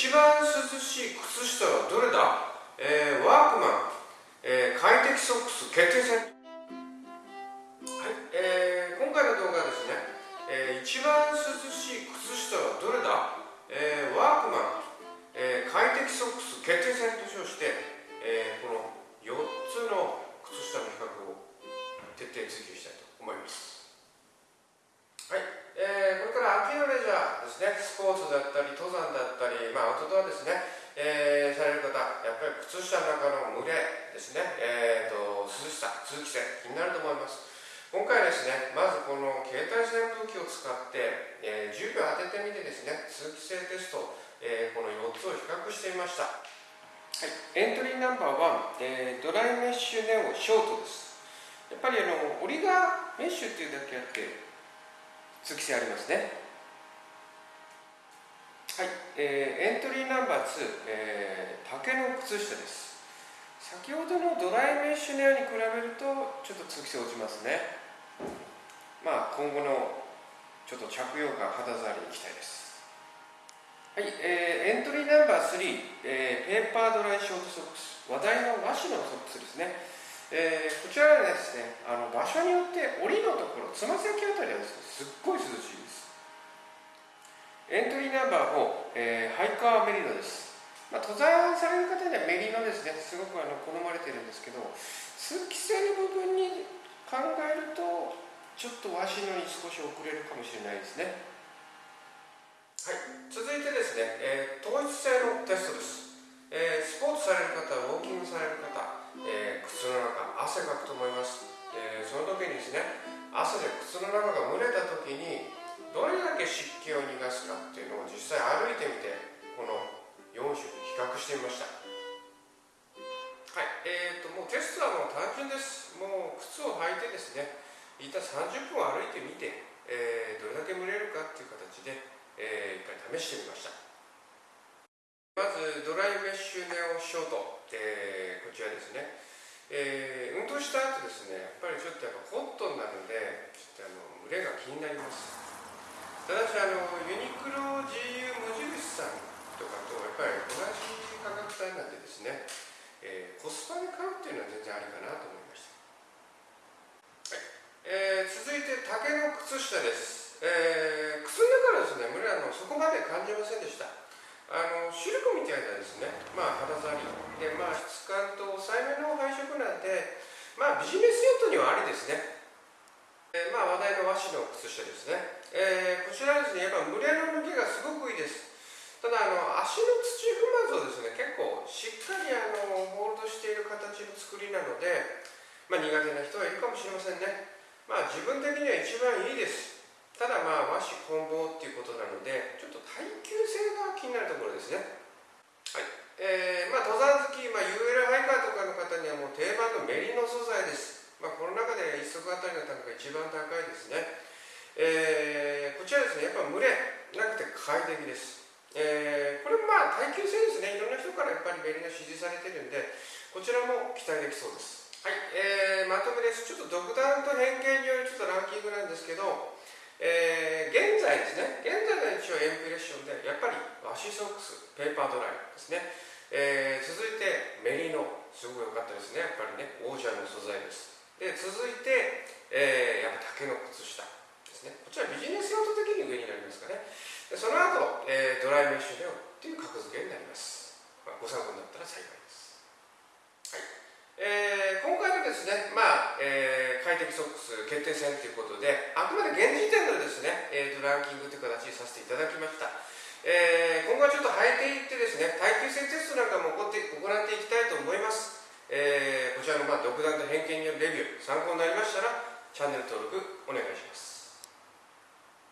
一番涼しい靴下はどれだ、えー、ワークマン、えー、快適ソックス。決定戦。はい、えー、今回の動画はですね、えー、一番涼しい靴下はどれだ、ねスポーツだったり登山だったり、まあ、アウトドアですね、えー、される方やっぱり靴下の中の蒸れですね、えーと、涼しさ通気性気になると思います。今回ですねまずこの携帯扇風機を使って、えー、10秒当ててみてですね通気性テスト、えー、この4つを比較してみました。はい、エントリーナンバー1、えー、ドライメッシュネオショートです。やっぱりあの折りがメッシュっていうだけあって通気性ありますね。はい、えー、エントリーナンバー2、えー、竹の靴下です。先ほどのドライメッシュネアに比べるとちょっと通気性落ちますね。まあ今後のちょっと着用感肌触りに期待です。はい、えー、エントリーナンバー3、えー、ペーパードライショートソックス。話題の和紙のソックスですね。えー、こちらはですねあの場所によって檻のところつま先あたりはですねすっごい涼しいです。エントリーナンバー4、えー、ハイカーメリノです、まあ、登山される方にはメリノですね。すごくあの好まれてるんですけど通気性の部分に考えるとちょっと和紙のに少し遅れるかもしれないですね。はい。続いてですね、えー、統一性のテストです、えー、スポーツされる方ウォーキングされる方えー、靴の中汗かくと思います、えー、その時にですね汗で靴の中が蒸れた時にどれけ湿気を逃がすかっていうのを実際歩いてみてこの4種比較してみました。はいえーと、もうテストはもう単純です。もう靴を履いてですね一旦30分歩いてみて、えー、どれだけ蒸れるかっていう形で、えー、一回試してみました。まずドライメッシュネオショート。えー、こちらですね、えー、運動した後ですねやっぱりちょっとやっぱホットになるのでちょっとあの群れが気になります。ただしあのユニクロ GU 無印さんとかとやっぱり同じ価格帯なんでですね、えー、コスパで買うっていうのは全然ありかなと思いました、はい。えー、続いて竹の靴下です、えー、靴の中ですね群れあのそこまで感じませんでした。あのシルクみたいなですね、まあ、肌触り。で、まあ、質感と抑えめの配色なんで、まあ、ビジネス用途にはありですね、の靴下ですね、えー、こちらですねやっぱ蒸れの抜けがすごくいいです。ただあの足の土踏まずをですね結構しっかりあのホールドしている形の作りなので、まあ、苦手な人はいるかもしれませんね。まあ自分的には一番いいです。ただまあ和紙混紡っていうことなのでちょっと耐久性が気になるところですね。はい。えー、まあ登山好き、まあ、UL ハイカーとかの方にはもう定番のメリノ素材です。1足あたりの単価が一番高いですね。えー、こちらですねやっぱ群れなくて快適です。えー、これもまあ耐久性ですね。いろんな人からやっぱりメリノ支持されてるんでこちらも期待できそうです。はい、えー、まとめです。ちょっと独断と偏見によるちょっとランキングなんですけどえー、現在ですね、現在の一応エンプレッションで、やっぱりワシソックス、ペーパードライですね、えー、続いてメリノ、すごく良かったですね、やっぱりね、オーシャンの素材です。で、続いて、えー、やっぱ竹の靴下ですね、こちらビジネス用途的に上になりますかね。でその後、えー、ドライメッシュネオっていう格付けになります。まあ、ご参考になったら幸いです。はい。えー、今回のですね、まあ、えー、快適ソックス決定戦ということで、あくまで現時点のですね、えーと、ランキングという形にさせていただきました。えー、今後はちょっと履いていってですね、耐久性テストなんかも行って行っていきたいと思います。えー、こちらのまあ独断と偏見によるレビュー、参考になりましたら、チャンネル登録お願いします。